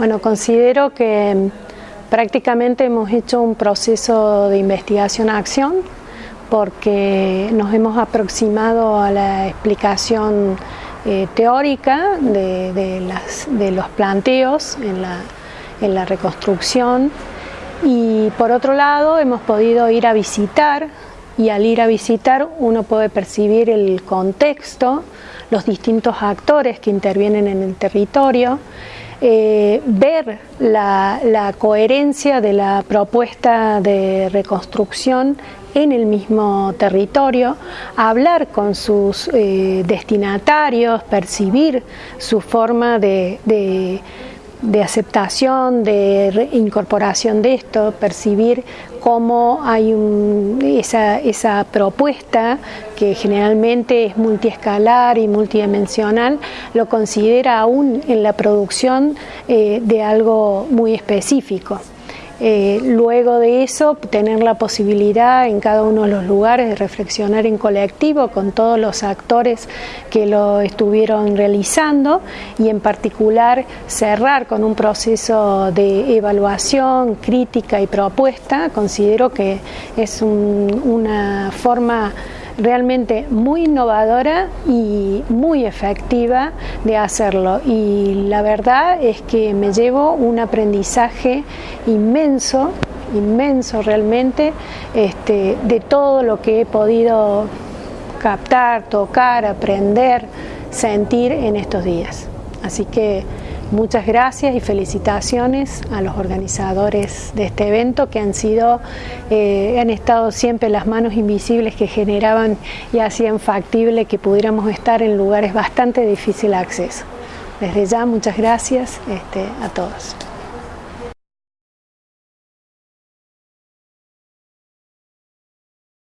Bueno, considero que prácticamente hemos hecho un proceso de investigación-acción porque nos hemos aproximado a la explicación eh, teórica de, los planteos en la, en la reconstrucción. Y por otro lado hemos podido ir a visitar y al ir a visitar uno puede percibir el contexto, los distintos actores que intervienen en el territorio eh, ver la, coherencia de la propuesta de reconstrucción en el mismo territorio, hablar con sus eh, destinatarios, percibir su forma de de aceptación, de incorporación de esto, percibir cómo hay esa, propuesta que generalmente es multiescalar y multidimensional, lo considera aún en la producción eh, de algo muy específico. Eh, luego de eso, tener la posibilidad en cada uno de los lugares de reflexionar en colectivo con todos los actores que lo estuvieron realizando y en particular cerrar con un proceso de evaluación, crítica y propuesta, considero que es una forma realmente muy innovadora y muy efectiva de hacerlo y la verdad es que me llevo un aprendizaje inmenso inmenso realmente este, de todo lo que he podido captar, tocar, aprender, sentir en estos días. Así que Muchas gracias y felicitaciones a los organizadores de este evento que han sido, eh, han estado siempre las manos invisibles que generaban y hacían factible que pudiéramos estar en lugares bastante difícil acceso. Desde ya muchas gracias este, a todos.